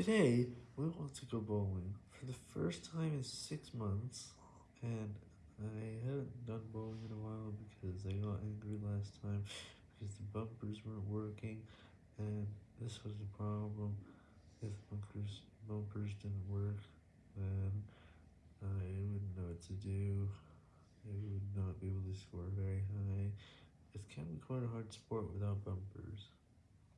Today, we want to go bowling for the first time in six months, and I haven't done bowling in a while because I got angry last time because the bumpers weren't working, and this was the problem. If bumpers, bumpers didn't work, then I wouldn't know what to do. I would not be able to score very high. It can be quite a hard sport without bumpers.